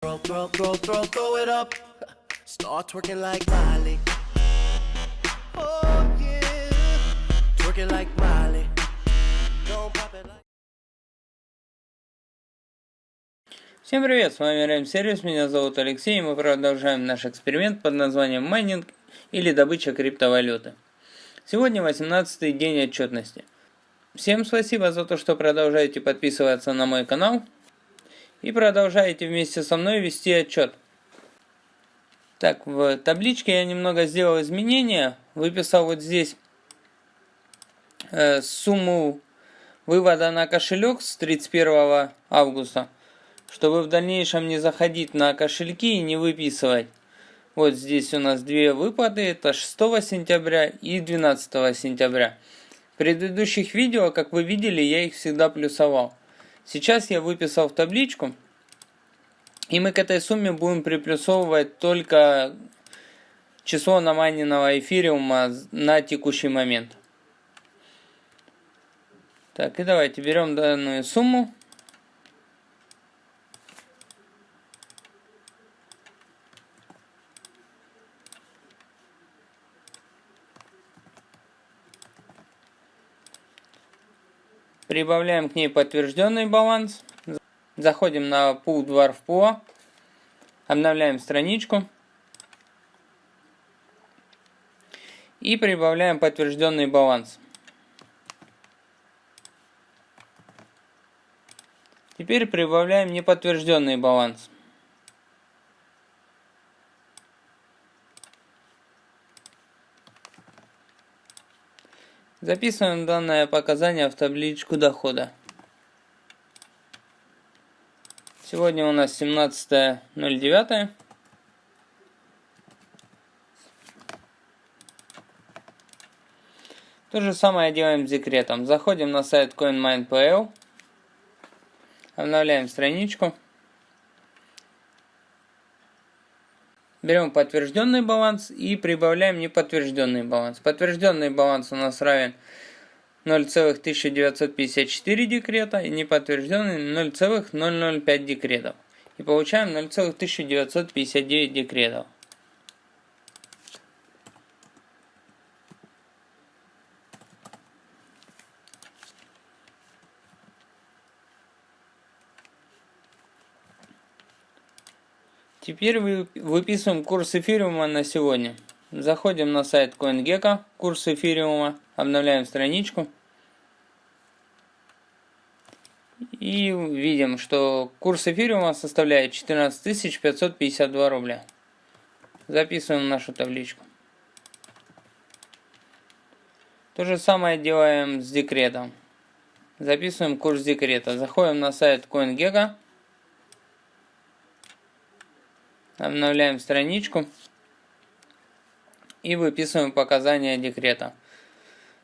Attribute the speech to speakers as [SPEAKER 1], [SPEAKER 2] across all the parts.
[SPEAKER 1] Throw, throw, throw, throw, throw it up. Start twerking like Miley. Oh yeah. Twerking like Miley. Don't pop it like.
[SPEAKER 2] Всем привет, с вами RM Сервис, меня зовут Алексей, и мы продолжаем наш эксперимент под названием майнинг или добыча криптовалюты. Сегодня 18 день отчетности. Всем спасибо за то, что продолжаете подписываться на мой канал и продолжаете вместе со мной вести отчет. Так, в табличке я немного сделал изменения, выписал вот здесь э, сумму вывода на кошелек с 31 августа чтобы в дальнейшем не заходить на кошельки и не выписывать. Вот здесь у нас две выплаты, это 6 сентября и 12 сентября. В предыдущих видео, как вы видели, я их всегда плюсовал. Сейчас я выписал в табличку, и мы к этой сумме будем приплюсовывать только число намайненного эфириума на текущий момент. Так, и давайте берем данную сумму Прибавляем к ней подтвержденный баланс. Заходим на Pool Dwarf Pool. Обновляем страничку. И прибавляем подтвержденный баланс. Теперь прибавляем неподтвержденный баланс. Записываем данное показание в табличку дохода. Сегодня у нас 17.09. То же самое делаем с декретом. Заходим на сайт CoinMine.pl, обновляем страничку. Берем подтвержденный баланс и прибавляем неподтвержденный баланс. Подтвержденный баланс у нас равен 0,1954 декрета и неподтвержденный 0,005 декретов. И получаем 0,1959 декретов. Теперь выписываем курс эфириума на сегодня. Заходим на сайт CoinGecko, курс эфириума, обновляем страничку. И видим, что курс эфириума составляет 14 552 рубля. Записываем нашу табличку. То же самое делаем с декретом. Записываем курс декрета. Заходим на сайт CoinGecko. Обновляем страничку и выписываем показания декрета.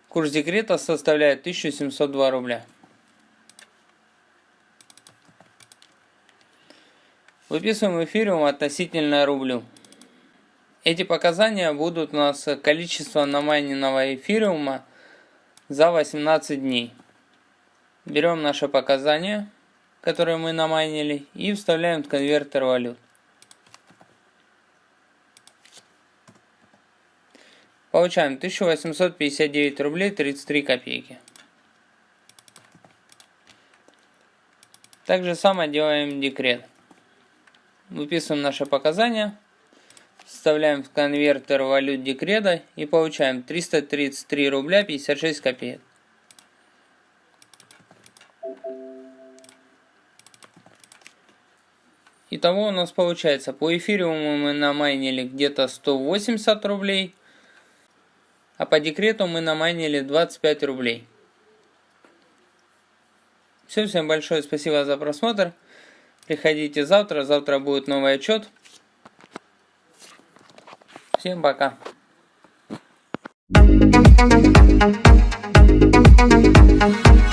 [SPEAKER 2] Курс декрета составляет 1702 рубля. Выписываем эфириум относительно рублю. Эти показания будут у нас количество намайненного эфириума за 18 дней. Берем наши показания, которые мы намайнили, и вставляем в конвертер валют. Получаем 1859 рублей 33 копейки. Также самое делаем декрет. Выписываем наши показания, вставляем в конвертер валют декрета и получаем 333 рубля 56 копеек. Итого у нас получается, по эфириуму мы намайнили где-то 180 рублей, а по декрету мы намайнили 25 рублей. Все, всем большое спасибо за просмотр. Приходите завтра, завтра будет новый отчет. Всем пока.
[SPEAKER 3] Thank you.